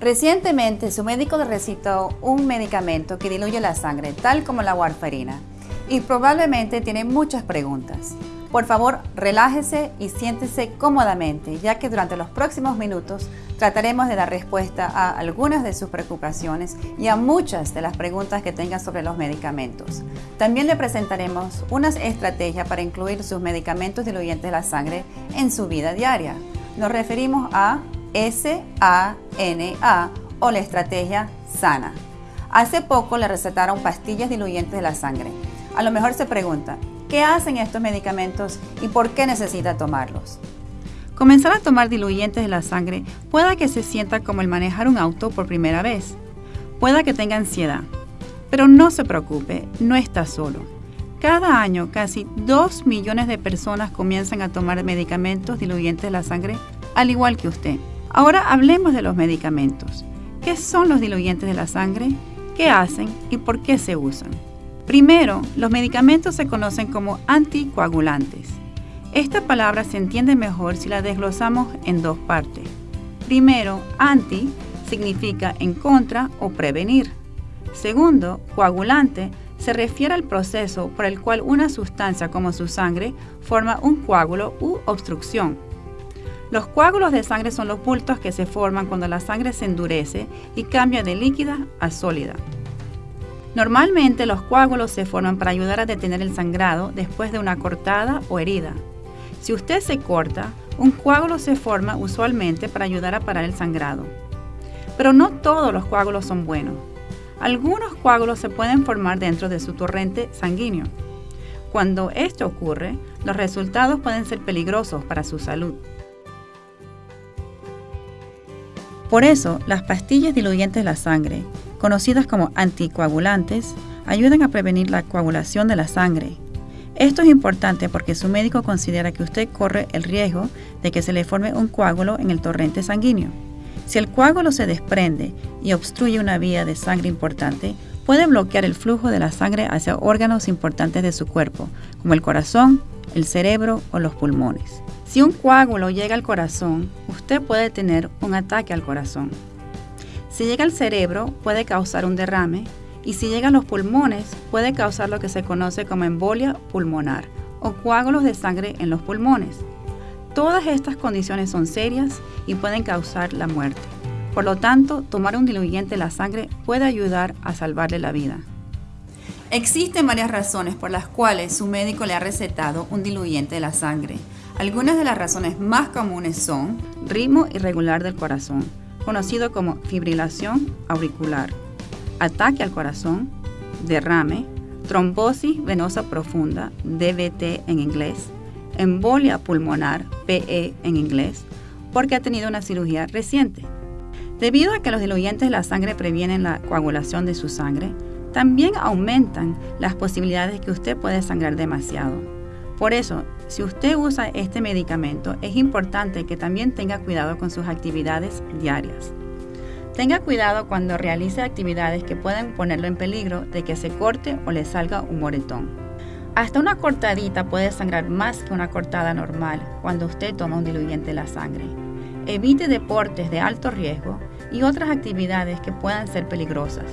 Recientemente su médico le recitó un medicamento que diluye la sangre, tal como la warfarina, y probablemente tiene muchas preguntas. Por favor, relájese y siéntese cómodamente, ya que durante los próximos minutos trataremos de dar respuesta a algunas de sus preocupaciones y a muchas de las preguntas que tenga sobre los medicamentos. También le presentaremos unas estrategias para incluir sus medicamentos diluyentes de la sangre en su vida diaria. Nos referimos a SANA o la estrategia SANA. Hace poco le recetaron pastillas diluyentes de la sangre. A lo mejor se pregunta, ¿Qué hacen estos medicamentos y por qué necesita tomarlos? Comenzar a tomar diluyentes de la sangre pueda que se sienta como el manejar un auto por primera vez. Pueda que tenga ansiedad. Pero no se preocupe, no está solo. Cada año casi 2 millones de personas comienzan a tomar medicamentos diluyentes de la sangre, al igual que usted. Ahora hablemos de los medicamentos. ¿Qué son los diluyentes de la sangre? ¿Qué hacen y por qué se usan? Primero, los medicamentos se conocen como anticoagulantes. Esta palabra se entiende mejor si la desglosamos en dos partes. Primero, anti significa en contra o prevenir. Segundo, coagulante se refiere al proceso por el cual una sustancia como su sangre forma un coágulo u obstrucción. Los coágulos de sangre son los bultos que se forman cuando la sangre se endurece y cambia de líquida a sólida. Normalmente los coágulos se forman para ayudar a detener el sangrado después de una cortada o herida. Si usted se corta, un coágulo se forma usualmente para ayudar a parar el sangrado. Pero no todos los coágulos son buenos. Algunos coágulos se pueden formar dentro de su torrente sanguíneo. Cuando esto ocurre, los resultados pueden ser peligrosos para su salud. Por eso, las pastillas diluyentes de la sangre conocidas como anticoagulantes, ayudan a prevenir la coagulación de la sangre. Esto es importante porque su médico considera que usted corre el riesgo de que se le forme un coágulo en el torrente sanguíneo. Si el coágulo se desprende y obstruye una vía de sangre importante, puede bloquear el flujo de la sangre hacia órganos importantes de su cuerpo, como el corazón, el cerebro o los pulmones. Si un coágulo llega al corazón, usted puede tener un ataque al corazón. Si llega al cerebro puede causar un derrame y si llega a los pulmones puede causar lo que se conoce como embolia pulmonar o coágulos de sangre en los pulmones. Todas estas condiciones son serias y pueden causar la muerte. Por lo tanto, tomar un diluyente de la sangre puede ayudar a salvarle la vida. Existen varias razones por las cuales su médico le ha recetado un diluyente de la sangre. Algunas de las razones más comunes son ritmo irregular del corazón, conocido como fibrilación auricular, ataque al corazón, derrame, trombosis venosa profunda, DVT en inglés, embolia pulmonar, PE en inglés, porque ha tenido una cirugía reciente. Debido a que los diluyentes de la sangre previenen la coagulación de su sangre, también aumentan las posibilidades de que usted puede sangrar demasiado. Por eso, si usted usa este medicamento, es importante que también tenga cuidado con sus actividades diarias. Tenga cuidado cuando realice actividades que pueden ponerlo en peligro de que se corte o le salga un moretón. Hasta una cortadita puede sangrar más que una cortada normal cuando usted toma un diluyente de la sangre. Evite deportes de alto riesgo y otras actividades que puedan ser peligrosas.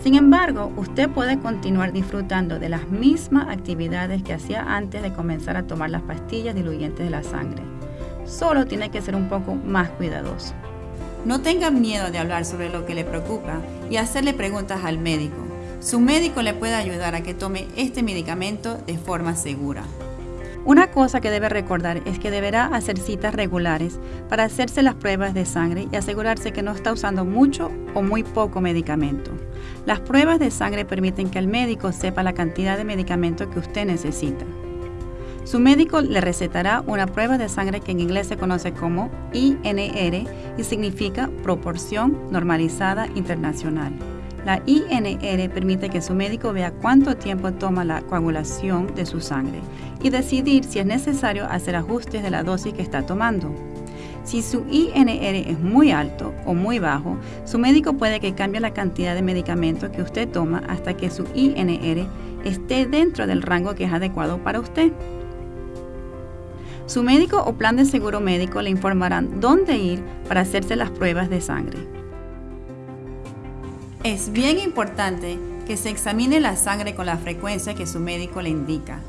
Sin embargo, usted puede continuar disfrutando de las mismas actividades que hacía antes de comenzar a tomar las pastillas diluyentes de la sangre. Solo tiene que ser un poco más cuidadoso. No tenga miedo de hablar sobre lo que le preocupa y hacerle preguntas al médico. Su médico le puede ayudar a que tome este medicamento de forma segura. Una cosa que debe recordar es que deberá hacer citas regulares para hacerse las pruebas de sangre y asegurarse que no está usando mucho o muy poco medicamento. Las pruebas de sangre permiten que el médico sepa la cantidad de medicamento que usted necesita. Su médico le recetará una prueba de sangre que en inglés se conoce como INR y significa Proporción Normalizada Internacional. La INR permite que su médico vea cuánto tiempo toma la coagulación de su sangre y decidir si es necesario hacer ajustes de la dosis que está tomando. Si su INR es muy alto o muy bajo, su médico puede que cambie la cantidad de medicamentos que usted toma hasta que su INR esté dentro del rango que es adecuado para usted. Su médico o plan de seguro médico le informarán dónde ir para hacerse las pruebas de sangre. Es bien importante que se examine la sangre con la frecuencia que su médico le indica.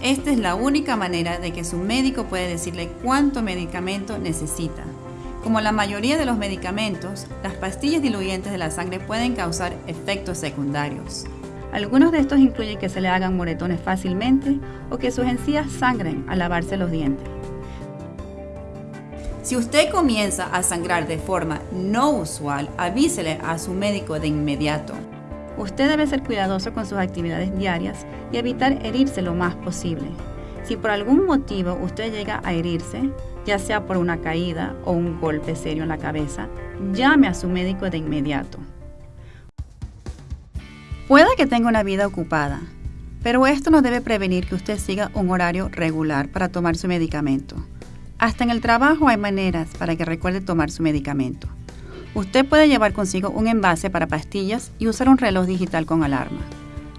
Esta es la única manera de que su médico puede decirle cuánto medicamento necesita. Como la mayoría de los medicamentos, las pastillas diluyentes de la sangre pueden causar efectos secundarios. Algunos de estos incluyen que se le hagan moretones fácilmente o que sus encías sangren al lavarse los dientes. Si usted comienza a sangrar de forma no usual, avísele a su médico de inmediato. Usted debe ser cuidadoso con sus actividades diarias y evitar herirse lo más posible. Si por algún motivo usted llega a herirse, ya sea por una caída o un golpe serio en la cabeza, llame a su médico de inmediato. Puede que tenga una vida ocupada, pero esto no debe prevenir que usted siga un horario regular para tomar su medicamento. Hasta en el trabajo hay maneras para que recuerde tomar su medicamento. Usted puede llevar consigo un envase para pastillas y usar un reloj digital con alarma.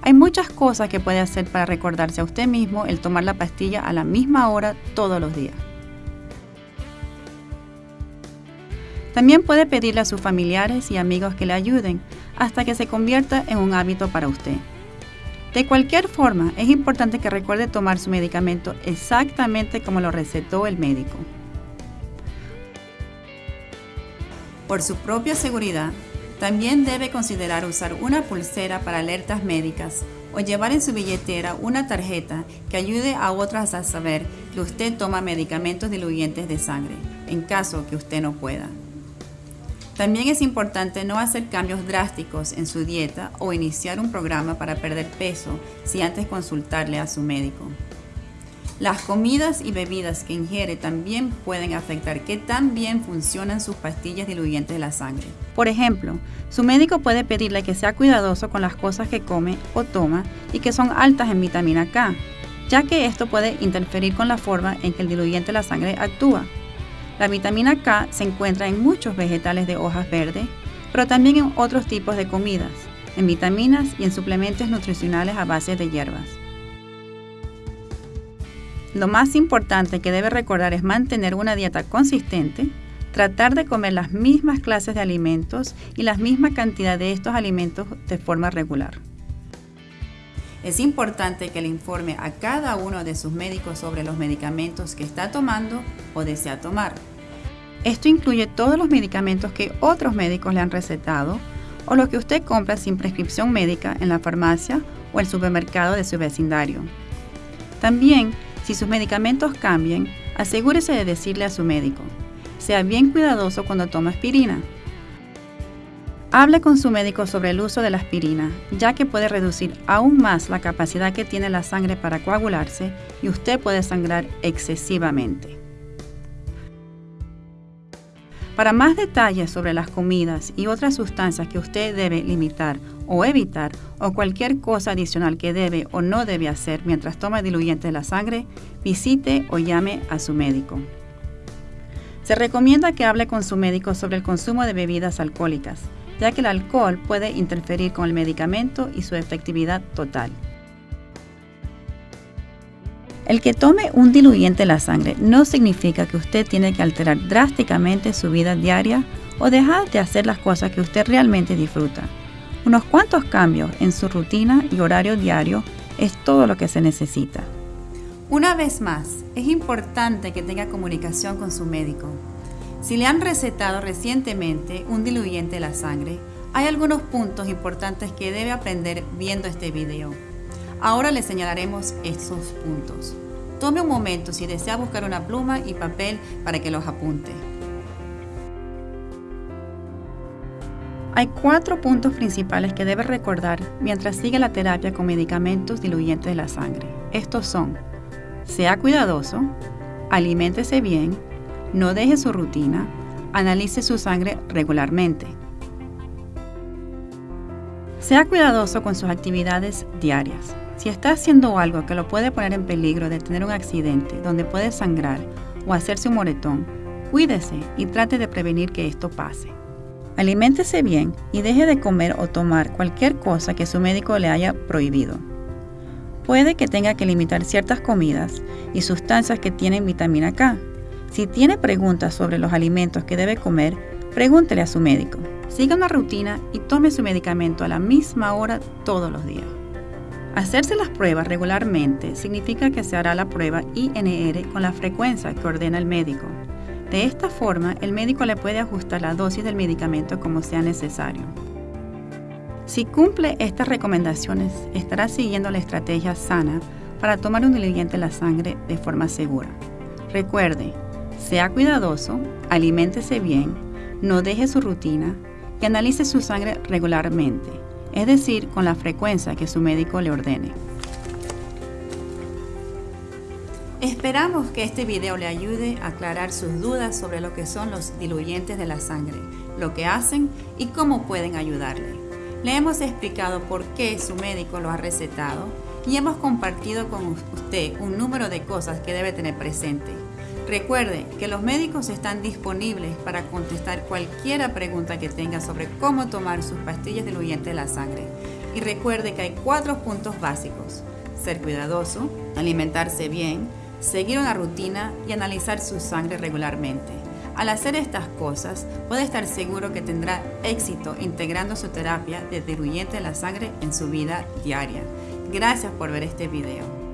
Hay muchas cosas que puede hacer para recordarse a usted mismo el tomar la pastilla a la misma hora todos los días. También puede pedirle a sus familiares y amigos que le ayuden hasta que se convierta en un hábito para usted. De cualquier forma, es importante que recuerde tomar su medicamento exactamente como lo recetó el médico. Por su propia seguridad, también debe considerar usar una pulsera para alertas médicas o llevar en su billetera una tarjeta que ayude a otras a saber que usted toma medicamentos diluyentes de sangre, en caso que usted no pueda. También es importante no hacer cambios drásticos en su dieta o iniciar un programa para perder peso si antes consultarle a su médico. Las comidas y bebidas que ingiere también pueden afectar qué tan bien funcionan sus pastillas diluyentes de la sangre. Por ejemplo, su médico puede pedirle que sea cuidadoso con las cosas que come o toma y que son altas en vitamina K, ya que esto puede interferir con la forma en que el diluyente de la sangre actúa. La vitamina K se encuentra en muchos vegetales de hojas verdes, pero también en otros tipos de comidas, en vitaminas y en suplementos nutricionales a base de hierbas. Lo más importante que debe recordar es mantener una dieta consistente, tratar de comer las mismas clases de alimentos y la misma cantidad de estos alimentos de forma regular. Es importante que le informe a cada uno de sus médicos sobre los medicamentos que está tomando o desea tomar. Esto incluye todos los medicamentos que otros médicos le han recetado o los que usted compra sin prescripción médica en la farmacia o el supermercado de su vecindario. También si sus medicamentos cambian, asegúrese de decirle a su médico. Sea bien cuidadoso cuando toma aspirina. Hable con su médico sobre el uso de la aspirina, ya que puede reducir aún más la capacidad que tiene la sangre para coagularse y usted puede sangrar excesivamente. Para más detalles sobre las comidas y otras sustancias que usted debe limitar o evitar o cualquier cosa adicional que debe o no debe hacer mientras toma diluyente de la sangre, visite o llame a su médico. Se recomienda que hable con su médico sobre el consumo de bebidas alcohólicas, ya que el alcohol puede interferir con el medicamento y su efectividad total. El que tome un diluyente de la sangre no significa que usted tiene que alterar drásticamente su vida diaria o dejar de hacer las cosas que usted realmente disfruta. Unos cuantos cambios en su rutina y horario diario es todo lo que se necesita. Una vez más, es importante que tenga comunicación con su médico. Si le han recetado recientemente un diluyente de la sangre, hay algunos puntos importantes que debe aprender viendo este video. Ahora le señalaremos esos puntos. Tome un momento si desea buscar una pluma y papel para que los apunte. Hay cuatro puntos principales que debe recordar mientras sigue la terapia con medicamentos diluyentes de la sangre. Estos son, sea cuidadoso, aliméntese bien, no deje su rutina, analice su sangre regularmente. Sea cuidadoso con sus actividades diarias. Si está haciendo algo que lo puede poner en peligro de tener un accidente donde puede sangrar o hacerse un moretón, cuídese y trate de prevenir que esto pase. Aliméntese bien y deje de comer o tomar cualquier cosa que su médico le haya prohibido. Puede que tenga que limitar ciertas comidas y sustancias que tienen vitamina K. Si tiene preguntas sobre los alimentos que debe comer, pregúntele a su médico. Siga una rutina y tome su medicamento a la misma hora todos los días. Hacerse las pruebas regularmente significa que se hará la prueba INR con la frecuencia que ordena el médico. De esta forma, el médico le puede ajustar la dosis del medicamento como sea necesario. Si cumple estas recomendaciones, estará siguiendo la estrategia sana para tomar un diluyente en la sangre de forma segura. Recuerde, sea cuidadoso, aliméntese bien, no deje su rutina y analice su sangre regularmente, es decir, con la frecuencia que su médico le ordene. Esperamos que este video le ayude a aclarar sus dudas sobre lo que son los diluyentes de la sangre, lo que hacen y cómo pueden ayudarle. Le hemos explicado por qué su médico lo ha recetado y hemos compartido con usted un número de cosas que debe tener presente. Recuerde que los médicos están disponibles para contestar cualquier pregunta que tenga sobre cómo tomar sus pastillas diluyentes de la sangre. Y recuerde que hay cuatro puntos básicos. Ser cuidadoso, alimentarse bien, seguir una rutina y analizar su sangre regularmente. Al hacer estas cosas, puede estar seguro que tendrá éxito integrando su terapia de diluyente de la sangre en su vida diaria. Gracias por ver este video.